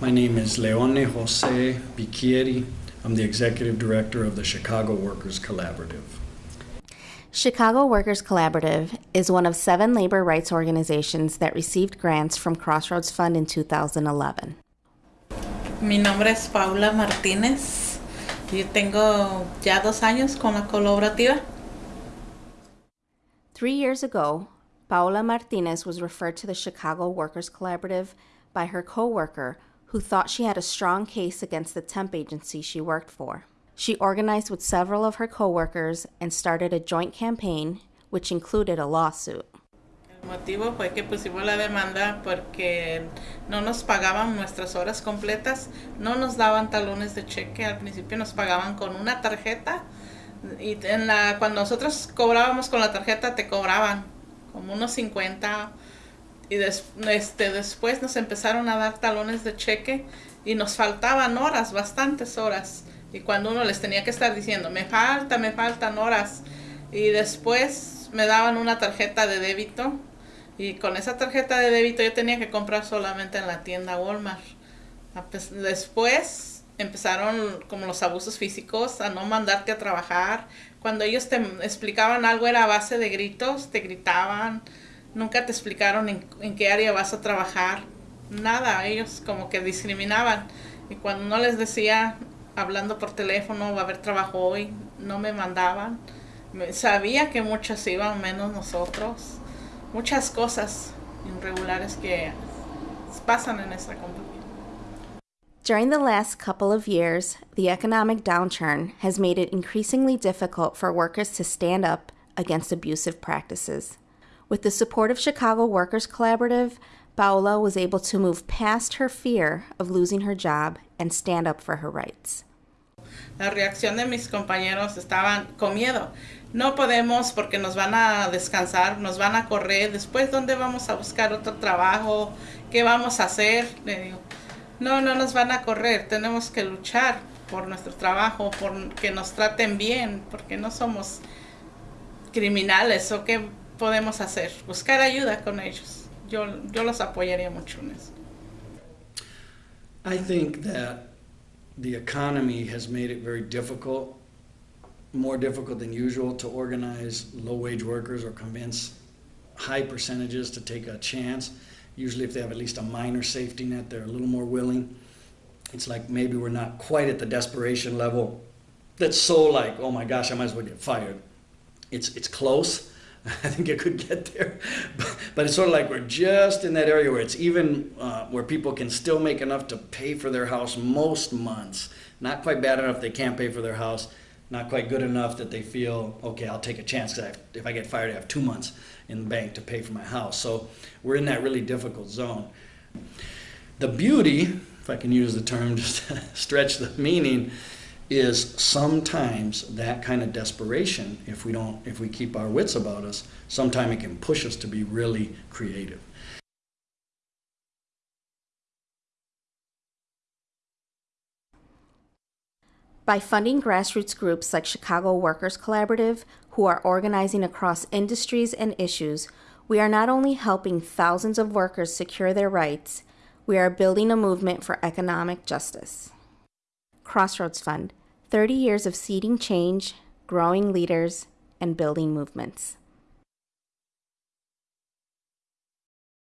My name is Leone Jose Bicchieri. I'm the executive director of the Chicago Workers Collaborative. Chicago Workers Collaborative is one of seven labor rights organizations that received grants from Crossroads Fund in 2011. Mi nombre es Paula Martínez. Yo tengo ya dos años con la colaborativa. Three years ago, Paula Martinez was referred to the Chicago Workers Collaborative by her coworker who thought she had a strong case against the temp agency she worked for. She organized with several of her coworkers and started a joint campaign which included a lawsuit. El motivo fue que pusimos la demanda porque no nos pagaban nuestras horas completas, no nos daban talones de cheque, al principio nos pagaban con una tarjeta y en la, cuando nosotros cobrábamos con la tarjeta te cobraban como unos 50 y des, este, después nos empezaron a dar talones de cheque y nos faltaban horas, bastantes horas. Y cuando uno les tenía que estar diciendo, me falta, me faltan horas. Y después me daban una tarjeta de débito. Y con esa tarjeta de débito yo tenía que comprar solamente en la tienda Walmart. Después empezaron como los abusos físicos, a no mandarte a trabajar. Cuando ellos te explicaban algo era a base de gritos, te gritaban, nunca te explicaron en, qué área vas a trabajar, nada, ellos como que discriminaban. Y cuando no les decía, hablando por teléfono, va a haber trabajo hoy, no me mandaban. Sabía que muchos iban, menos nosotros. Muchas cosas irregulares que pasan en esta compañía. During the last couple of years, the economic downturn has made it increasingly difficult for workers to stand up against abusive practices. With the support of Chicago Workers Collaborative, Paola was able to move past her fear of losing her job and stand up for her rights. La reacción de mis compañeros estaban con miedo. No podemos porque nos van a descansar, nos van a correr. Después, ¿dónde vamos a buscar otro trabajo? ¿Qué vamos a hacer? Le digo, no, no nos van a correr, tenemos que luchar por nuestro trabajo, por que nos traten bien, porque no somos criminales o qué podemos hacer, buscar ayuda con ellos. Yo, yo los apoyaría mucho en eso. I think that the economy has made it very difficult, more difficult than usual to organize low-wage workers or convince high percentages to take a chance. Usually if they have at least a minor safety net, they're a little more willing. It's like maybe we're not quite at the desperation level that's so like, oh my gosh, I might as well get fired. It's, it's close. I think it could get there, but, but, it's sort of like we're just in that area where it's even uh, where people can still make enough to pay for their house most months. Not quite bad enough they can't pay for their house. Not quite good enough that they feel okay. I'll take a chance because if I get fired, I have two months in the bank to pay for my house. So we're in that really difficult zone. The beauty, if I can use the term just stretch the meaning, is sometimes that kind of desperation, if we don't, if we keep our wits about us, sometimes it can push us to be really creative. By funding grassroots groups like Chicago Workers Collaborative, who are organizing across industries and issues, we are not only helping thousands of workers secure their rights, we are building a movement for economic justice. Crossroads Fund 30 years of seeding change, growing leaders, and building movements.